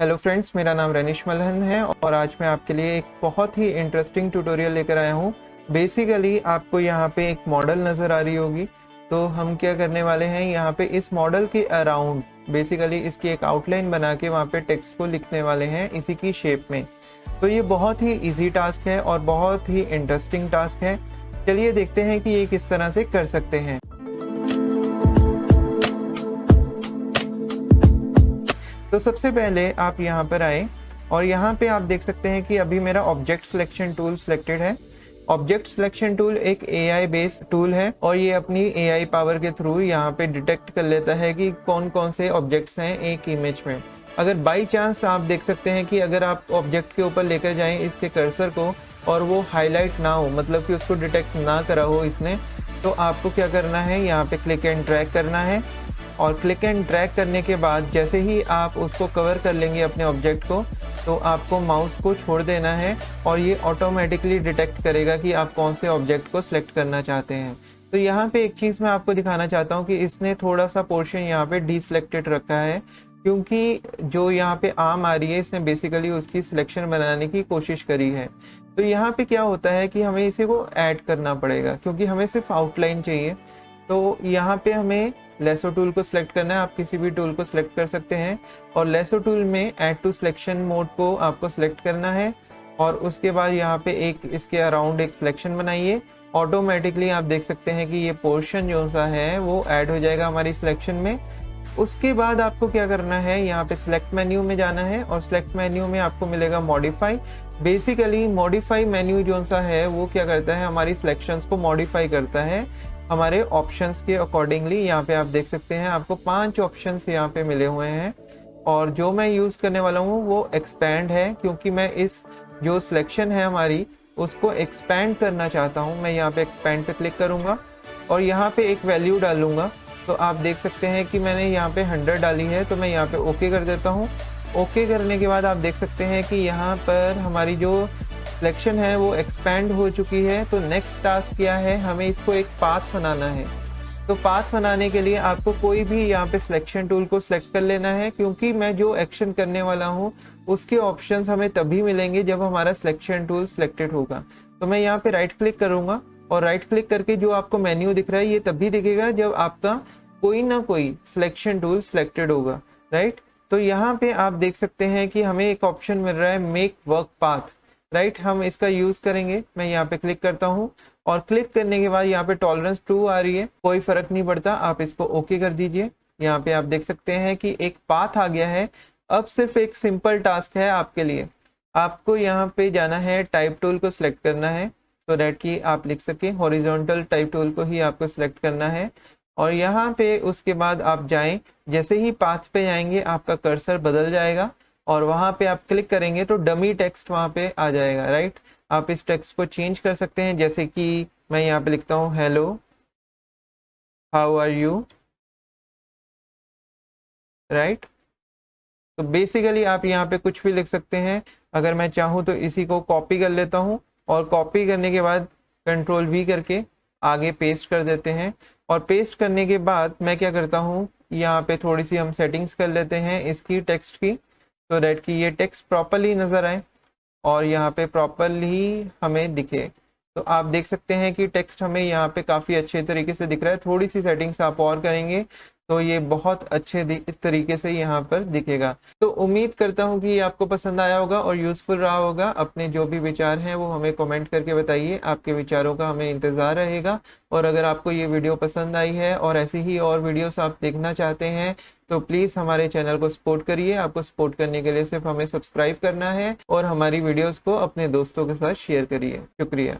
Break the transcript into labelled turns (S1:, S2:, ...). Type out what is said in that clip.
S1: Hello friends मेरा नाम रनिश मलहन है और आज मैं आपके लिए एक बहुत ही इंटरेस्टिंग ट्यूटोरियल लेकर आया हूँ। बेसिकली आपको यहाँ पे एक मॉडल नज़र आ रही होगी। तो हम क्या करने वाले हैं, यहाँ पे इस मॉडल के अराउंड बेसिकली इसकी एक आउटलाइन बना के वहाँ पे टेक्स्ट को लिखने वाले हैं इसी की शेप में। तो ये बहुत ही ईजी टास्क है और बहुत ही इंटरेस्टिंग टास्क है। चलिए देखते हैं कि ये किस तरह से कर सकते हैं। तो सबसे पहले आप यहाँ पर आए और यहाँ पे आप देख सकते हैं कि अभी मेरा ऑब्जेक्ट सिलेक्शन टूल सिलेक्टेड है। ऑब्जेक्ट सिलेक्शन टूल एक ए आई बेस्ड टूल है और ये अपनी ए आई पावर के थ्रू यहाँ पे डिटेक्ट कर लेता है कि कौन कौन से ऑब्जेक्ट्स हैं एक इमेज में। अगर बाई चांस आप देख सकते हैं कि अगर आप ऑब्जेक्ट के ऊपर लेकर जाएँ इसके कर्सर को और वो हाईलाइट ना हो मतलब कि उसको डिटेक्ट ना करा हो इसने तो आपको क्या करना है? यहाँ पे क्लिक एंड ड्रैग करना है। और क्लिक एंड ड्रैग करने के बाद जैसे ही आप उसको कवर कर लेंगे अपने ऑब्जेक्ट को तो आपको माउस को छोड़ देना है और ये ऑटोमेटिकली डिटेक्ट करेगा कि आप कौन से ऑब्जेक्ट को सिलेक्ट करना चाहते हैं। तो यहाँ पे एक चीज़ मैं आपको दिखाना चाहता हूँ कि इसने थोड़ा सा पोर्शन यहाँ पे डी सिलेक्टेड रखा है, क्योंकि जो यहाँ पे आम आ रही है, इसने बेसिकली उसकी सिलेक्शन बनाने की कोशिश करी है। तो यहाँ पे क्या होता है कि हमें इसे को ऐड करना पड़ेगा, क्योंकि हमें सिर्फ़ आउटलाइन चाहिए। तो यहाँ पे हमें लेसो टूल को सिलेक्ट करना है। आप किसी भी टूल को सिलेक्ट कर सकते हैं। और लेसो टूल में ऐड टू सिलेक्शन मोड को आपको सिलेक्ट करना है। और उसके बाद यहाँ पे एक इसके अराउंड एक सिलेक्शन बनाइए। ऑटोमेटिकली आप देख सकते हैं कि ये पोर्शन जो सा है, वो ऐड हो जाएगा हमारी सिलेक्शन में। उसके बाद आपको क्या करना है? यहाँ पे सिलेक्ट मेन्यू में जाना है और सिलेक्ट मेन्यू में आपको मिलेगा मॉडिफाई बेसिकली मॉडिफाई मेन्यू जो सा है, वो क्या करता है? हमारी सिलेक्शंस को मॉडिफाई करता है। हमारे ऑप्शंस के अकॉर्डिंगली यहाँ पे आप देख सकते हैं, आपको पाँच ऑप्शंस यहाँ पे मिले हुए हैं। और जो मैं यूज़ करने वाला हूँ, वो एक्सपैंड है, क्योंकि मैं इस जो सिलेक्शन है हमारी, उसको एक्सपैंड करना चाहता हूँ। मैं यहाँ पे एक्सपैंड पे क्लिक करूँगा और यहाँ पे एक वैल्यू डालूँगा। तो आप देख सकते हैं कि मैंने यहाँ पे हंड्रेड डाली है तो मैं यहाँ पे ओके कर देता हूँ। ओके करने के बाद आप देख सकते हैं कि यहाँ पर हमारी जो सिलेक्शन है, वो एक्सपैंड हो चुकी है तो नेक्स्ट टास्क क्या है, हमें इसको एक पाथ बनाना है। तो पाथ बनाने के लिए आपको कोई भी यहाँ पे सिलेक्शन टूल को सिलेक्ट कर लेना है, क्योंकि मैं जो एक्शन करने वाला हूँ, उसके ऑप्शन हमें तभी मिलेंगे जब हमारा सिलेक्शन टूल सिलेक्टेड होगा। तो मैं यहाँ पे राइट क्लिक करूँगा और राइट क्लिक करके जो आपको मेन्यू दिख रहा है, ये तभी दिखेगा जब आपका कोई ना कोई सिलेक्शन टूल सिलेक्टेड होगा राइट तो यहाँ पे आप देख सकते हैं कि हमें एक ऑप्शन मिल रहा है मेक वर्क पाथ राइट हम इसका यूज़ करेंगे। मैं यहाँ पे क्लिक करता हूँ और क्लिक करने के बाद यहाँ पे टॉलरेंस टू आ रही है। कोई फ़र्क नहीं पड़ता, आप इसको ओके कर दीजिए। यहाँ पे आप देख सकते हैं कि एक पाथ आ गया है। अब सिर्फ़ एक सिंपल टास्क है आपके लिए। आपको यहाँ पे जाना है टाइप टूल को सिलेक्ट करना है। सो so डैट कि आप लिख सके हॉरिजॉन्टल टाइप टूल को ही आपको सिलेक्ट करना है। और यहाँ पे उसके बाद आप जाएँ, जैसे ही पाथ पे जाएँगे, आपका कर्सर बदल जाएगा। और वहाँ पे आप क्लिक करेंगे तो डमी टेक्स्ट वहाँ पे आ जाएगा राइट आप इस टेक्स्ट को चेंज कर सकते हैं, जैसे कि मैं यहाँ पे लिखता हूँ hello how are you right तो बेसिकली आप यहाँ पे कुछ भी लिख सकते हैं। अगर मैं चाहूँ तो इसी को कॉपी कर लेता हूँ और कॉपी करने के बाद कंट्रोल वी करके आगे पेस्ट कर देते हैं। और पेस्ट करने के बाद मैं क्या करता हूँ, यहाँ पे थोड़ी सी हम सेटिंग्स कर लेते हैं इसकी टेक्स्ट की। तो डेट कि ये टेक्स्ट प्रॉपरली नज़र आए और यहाँ पे प्रॉपरली हमें दिखे। तो आप देख सकते हैं कि टेक्स्ट हमें यहाँ पे काफ़ी अच्छे तरीके से दिख रहा है। थोड़ी सी सेटिंग्स आप और करेंगे तो ये बहुत अच्छे तरीके से यहाँ पर दिखेगा। तो उम्मीद करता हूँ कि ये आपको पसंद आया होगा और यूज़फुल रहा होगा। अपने जो भी विचार हैं वो हमें कमेंट करके बताइए। आपके विचारों का हमें इंतज़ार रहेगा। और अगर आपको ये वीडियो पसंद आई है और ऐसी ही और वीडियोस आप देखना चाहते हैं तो प्लीज़ हमारे चैनल को सपोर्ट करिए। आपको सपोर्ट करने के लिए सिर्फ़ हमें सब्सक्राइब करना है और हमारी वीडियोज़ को अपने दोस्तों के साथ शेयर करिए। शुक्रिया।